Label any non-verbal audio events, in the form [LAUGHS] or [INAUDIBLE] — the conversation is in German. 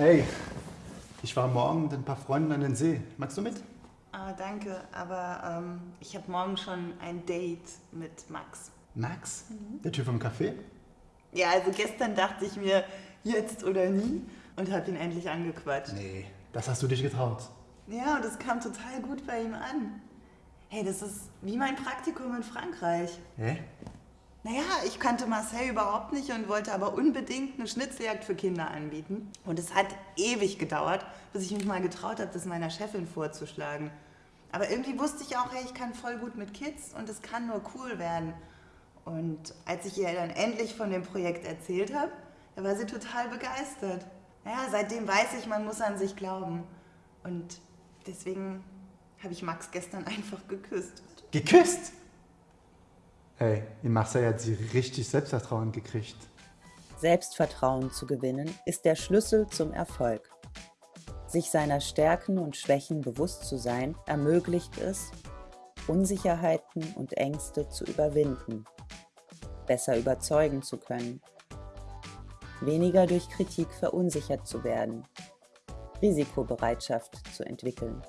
Hey, ich war morgen mit ein paar Freunden an den See. Magst du mit? Ah, danke, aber ähm, ich habe morgen schon ein Date mit Max. Max? Der Typ vom Café? Ja, also gestern dachte ich mir, jetzt oder nie und habe ihn endlich angequatscht. Nee, das hast du dich getraut. Ja, und es kam total gut bei ihm an. Hey, das ist wie mein Praktikum in Frankreich. Hä? Naja, ich kannte Marcel überhaupt nicht und wollte aber unbedingt eine Schnitzeljagd für Kinder anbieten. Und es hat ewig gedauert, bis ich mich mal getraut habe, das meiner Chefin vorzuschlagen. Aber irgendwie wusste ich auch, hey, ich kann voll gut mit Kids und es kann nur cool werden. Und als ich ihr dann endlich von dem Projekt erzählt habe, da war sie total begeistert. Naja, seitdem weiß ich, man muss an sich glauben. Und deswegen habe ich Max gestern [LAUGHS] einfach geküsst. Geküsst? Hey, in Marseille hat sie richtig Selbstvertrauen gekriegt. Selbstvertrauen zu gewinnen ist der Schlüssel zum Erfolg. Sich seiner Stärken und Schwächen bewusst zu sein, ermöglicht es, Unsicherheiten und Ängste zu überwinden, besser überzeugen zu können, weniger durch Kritik verunsichert zu werden, Risikobereitschaft zu entwickeln.